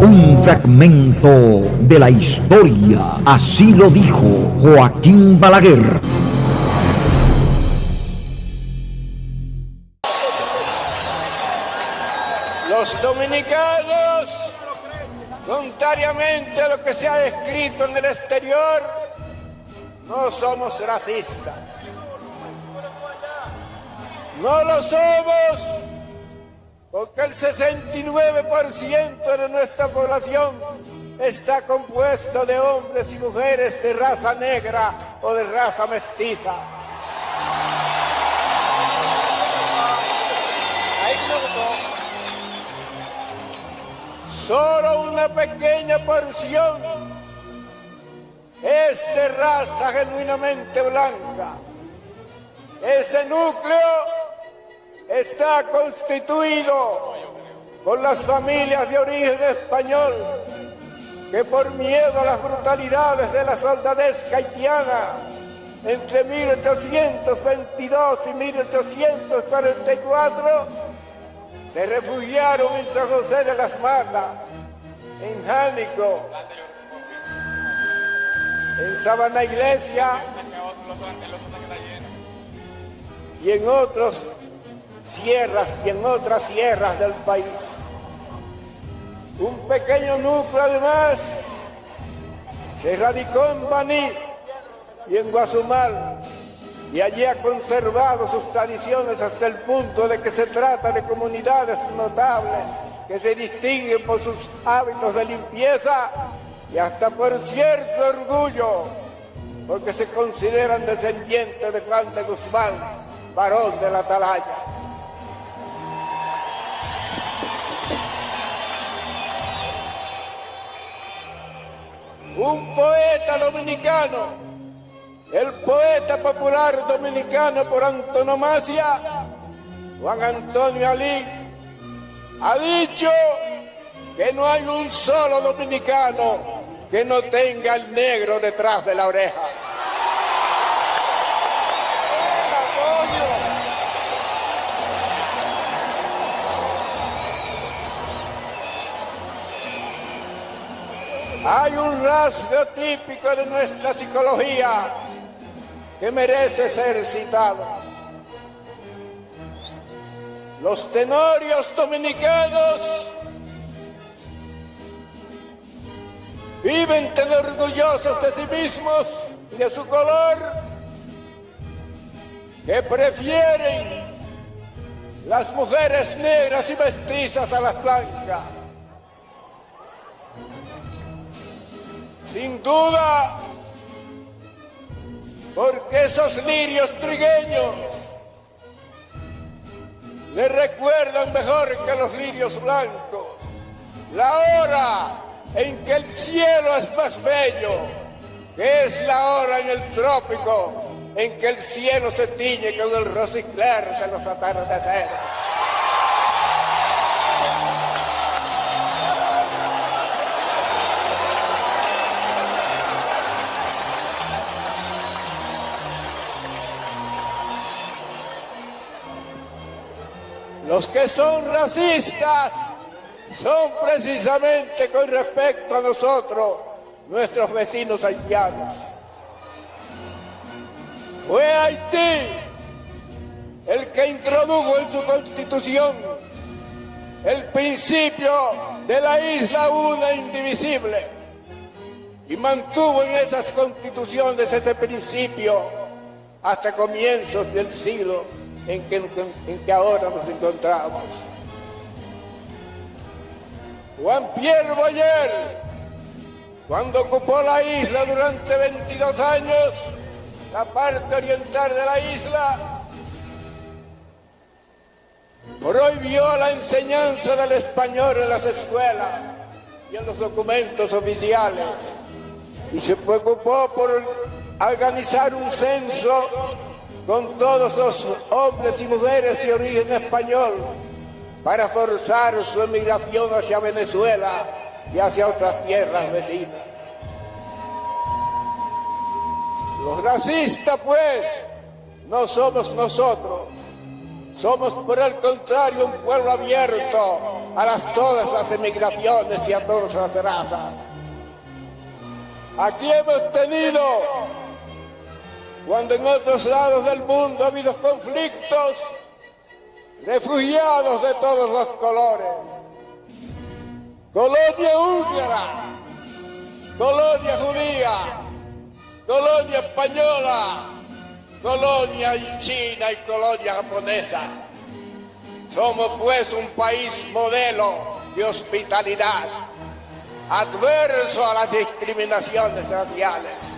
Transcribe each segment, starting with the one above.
Un fragmento de la historia. Así lo dijo Joaquín Balaguer. Los dominicanos, contrariamente a lo que se ha escrito en el exterior, no somos racistas. No lo somos porque el 69% de nuestra población está compuesto de hombres y mujeres de raza negra o de raza mestiza. Solo una pequeña porción es de raza genuinamente blanca. Ese núcleo está constituido por las familias de origen español que por miedo a las brutalidades de la soldadesca haitiana entre 1822 y 1844 se refugiaron en San José de las Matas, en Jánico, en Sabana Iglesia y en otros sierras y en otras sierras del país. Un pequeño núcleo además se radicó en Baní y en Guazumal y allí ha conservado sus tradiciones hasta el punto de que se trata de comunidades notables que se distinguen por sus hábitos de limpieza y hasta por cierto orgullo, porque se consideran descendientes de Juan de Guzmán, varón de la atalaya. Un poeta dominicano, el poeta popular dominicano por antonomasia, Juan Antonio Alí, ha dicho que no hay un solo dominicano que no tenga el negro detrás de la oreja. Hay un rasgo típico de nuestra psicología que merece ser citado. Los tenorios dominicanos viven tan orgullosos de sí mismos y de su color que prefieren las mujeres negras y mestizas a las blancas. Sin duda, porque esos lirios trigueños le recuerdan mejor que los lirios blancos la hora en que el cielo es más bello, que es la hora en el trópico en que el cielo se tiñe con el rosicler de los atardeceres. Los que son racistas son precisamente con respecto a nosotros, nuestros vecinos haitianos. Fue Haití el que introdujo en su constitución el principio de la isla una indivisible y mantuvo en esas constituciones ese principio hasta comienzos del siglo en que, ahora nos encontramos. Juan Pierre Boyer, cuando ocupó la isla durante 22 años, la parte oriental de la isla, prohibió la enseñanza del español en las escuelas y en los documentos oficiales y se preocupó por organizar un censo con todos los hombres y mujeres de origen español para forzar su emigración hacia Venezuela y hacia otras tierras vecinas. Los racistas, pues, no somos nosotros, Somos por el contrario un pueblo abierto a las, todas las emigraciones y a todas las razas. Aquí hemos tenido, cuando en otros lados del mundo ha habido conflictos, refugiados de todos los colores. Colonia húngara, colonia judía, colonia española, colonia china y colonia japonesa. Somos pues un país modelo de hospitalidad, adverso a las discriminaciones raciales.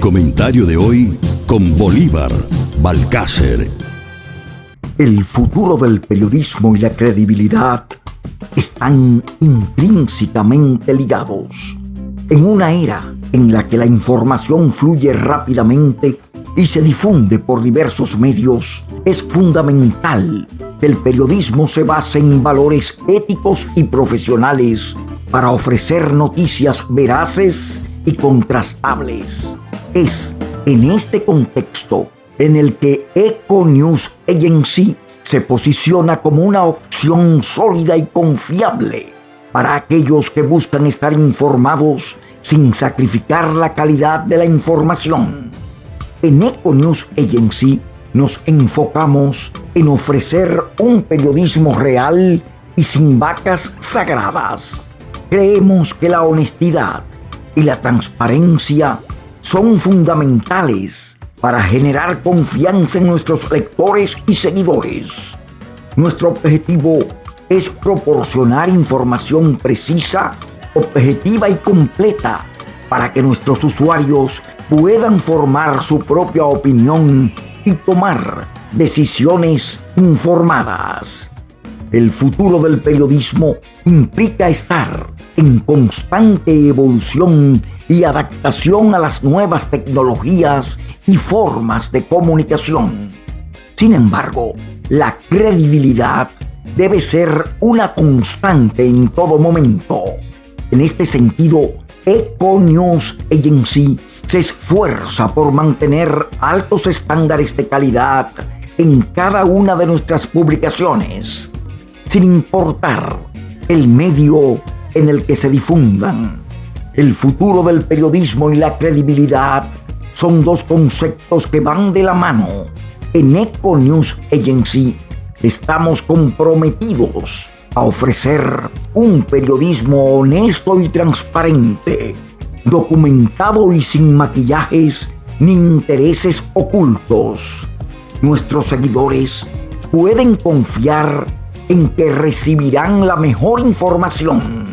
Comentario de hoy con Bolívar Balcácer. El futuro del periodismo y la credibilidad están intrínsecamente ligados. En una era en la que la información fluye rápidamente y se difunde por diversos medios, es fundamental que el periodismo se base en valores éticos y profesionales para ofrecer noticias veraces y contrastables. Es en este contexto en el que Eco News Agency se posiciona como una opción sólida y confiable para aquellos que buscan estar informados sin sacrificar la calidad de la información. En Eco News Agency nos enfocamos en ofrecer un periodismo real y sin vacas sagradas. Creemos que la honestidad y la transparencia son fundamentales para generar confianza en nuestros lectores y seguidores. Nuestro objetivo es proporcionar información precisa, objetiva y completa para que nuestros usuarios puedan formar su propia opinión y tomar decisiones informadas. El futuro del periodismo implica estar en constante evolución y adaptación a las nuevas tecnologías y formas de comunicación. Sin embargo, la credibilidad debe ser una constante en todo momento. En este sentido, Eco News Agency se esfuerza por mantener altos estándares de calidad en cada una de nuestras publicaciones, sin importar el medio en el que se difundan. El futuro del periodismo y la credibilidad son dos conceptos que van de la mano. En Eco News Agency estamos comprometidos a ofrecer un periodismo honesto y transparente, documentado y sin maquillajes ni intereses ocultos. Nuestros seguidores pueden confiar en que recibirán la mejor información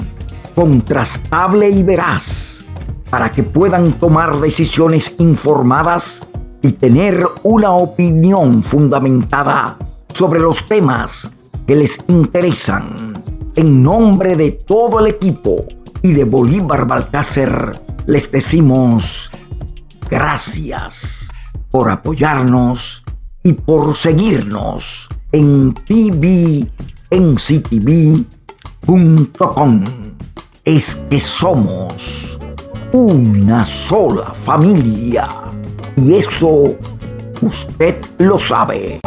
contrastable y veraz para que puedan tomar decisiones informadas y tener una opinión fundamentada sobre los temas que les interesan. En nombre de todo el equipo y de Bolívar Balcácer, les decimos gracias por apoyarnos y por seguirnos en TV, en CTV es que somos una sola familia y eso usted lo sabe.